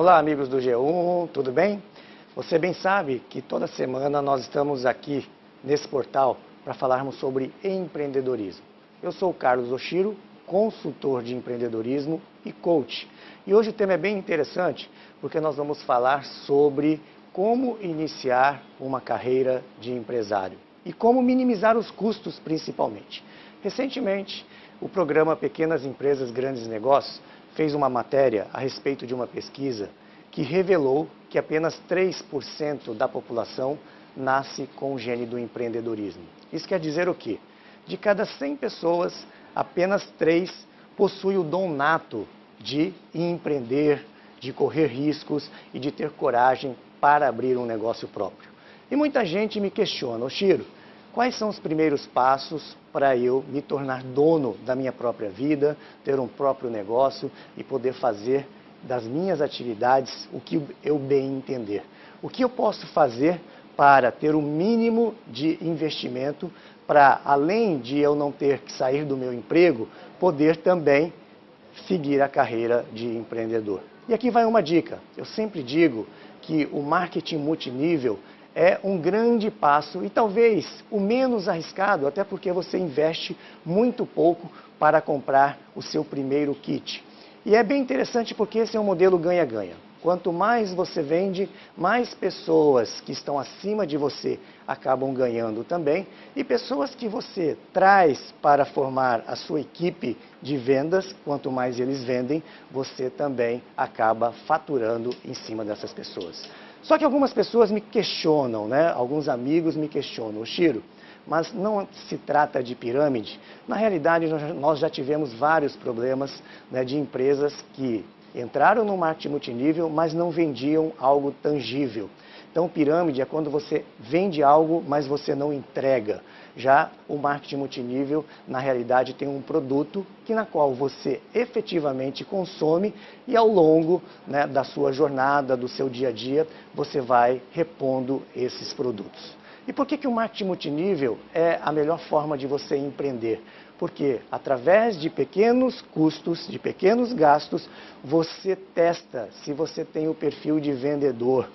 Olá, amigos do G1, tudo bem? Você bem sabe que toda semana nós estamos aqui nesse portal para falarmos sobre empreendedorismo. Eu sou o Carlos Oshiro, consultor de empreendedorismo e coach. E hoje o tema é bem interessante porque nós vamos falar sobre como iniciar uma carreira de empresário e como minimizar os custos principalmente. Recentemente, o programa Pequenas Empresas Grandes Negócios fez uma matéria a respeito de uma pesquisa que revelou que apenas 3% da população nasce com o gene do empreendedorismo. Isso quer dizer o quê? De cada 100 pessoas, apenas 3 possuem o dom nato de empreender, de correr riscos e de ter coragem para abrir um negócio próprio. E muita gente me questiona, ô Chiro, Quais são os primeiros passos para eu me tornar dono da minha própria vida, ter um próprio negócio e poder fazer das minhas atividades o que eu bem entender? O que eu posso fazer para ter o um mínimo de investimento para, além de eu não ter que sair do meu emprego, poder também seguir a carreira de empreendedor? E aqui vai uma dica. Eu sempre digo que o marketing multinível é um grande passo e talvez o menos arriscado, até porque você investe muito pouco para comprar o seu primeiro kit. E é bem interessante porque esse é um modelo ganha-ganha. Quanto mais você vende, mais pessoas que estão acima de você acabam ganhando também. E pessoas que você traz para formar a sua equipe de vendas, quanto mais eles vendem, você também acaba faturando em cima dessas pessoas. Só que algumas pessoas me questionam, né? alguns amigos me questionam, Chiro, mas não se trata de pirâmide. Na realidade, nós já tivemos vários problemas né, de empresas que entraram no marketing multinível, mas não vendiam algo tangível. Então, pirâmide é quando você vende algo, mas você não entrega. Já o marketing multinível, na realidade, tem um produto que na qual você efetivamente consome e ao longo né, da sua jornada, do seu dia a dia, você vai repondo esses produtos. E por que, que o marketing multinível é a melhor forma de você empreender? Porque através de pequenos custos, de pequenos gastos, você testa se você tem o perfil de vendedor.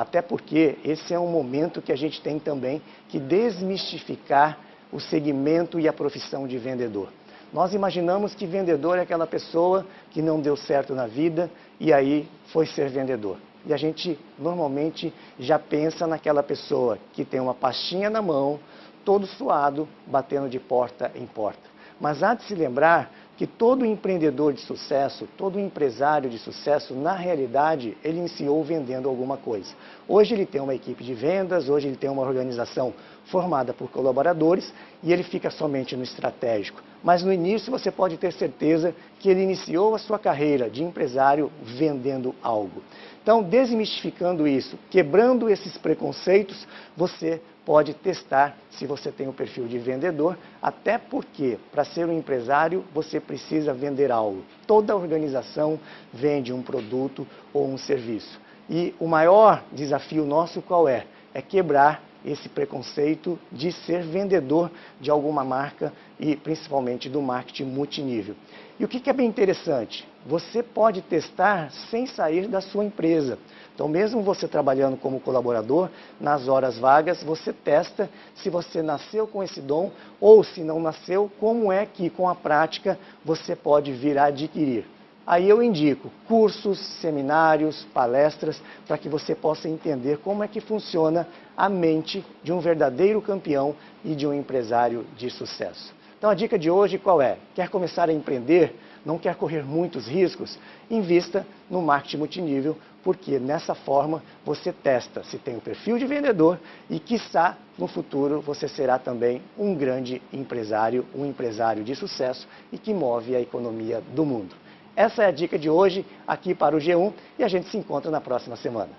Até porque esse é um momento que a gente tem também que desmistificar o segmento e a profissão de vendedor. Nós imaginamos que vendedor é aquela pessoa que não deu certo na vida e aí foi ser vendedor. E a gente normalmente já pensa naquela pessoa que tem uma pastinha na mão, todo suado, batendo de porta em porta. Mas há de se lembrar que todo empreendedor de sucesso, todo empresário de sucesso, na realidade, ele iniciou vendendo alguma coisa. Hoje ele tem uma equipe de vendas, hoje ele tem uma organização formada por colaboradores e ele fica somente no estratégico. Mas no início você pode ter certeza que ele iniciou a sua carreira de empresário vendendo algo. Então, desmistificando isso, quebrando esses preconceitos, você pode testar se você tem o perfil de vendedor, até porque para ser um empresário você precisa vender algo. Toda organização vende um produto ou um serviço. E o maior desafio nosso qual é? É quebrar esse preconceito de ser vendedor de alguma marca e principalmente do marketing multinível. E o que é bem interessante? Você pode testar sem sair da sua empresa. Então, mesmo você trabalhando como colaborador, nas horas vagas, você testa se você nasceu com esse dom ou se não nasceu, como é que com a prática você pode vir a adquirir. Aí eu indico cursos, seminários, palestras, para que você possa entender como é que funciona a mente de um verdadeiro campeão e de um empresário de sucesso. Então a dica de hoje qual é? Quer começar a empreender? Não quer correr muitos riscos? Invista no marketing multinível, porque nessa forma você testa se tem o perfil de vendedor e, quiçá, no futuro você será também um grande empresário, um empresário de sucesso e que move a economia do mundo. Essa é a dica de hoje aqui para o G1 e a gente se encontra na próxima semana.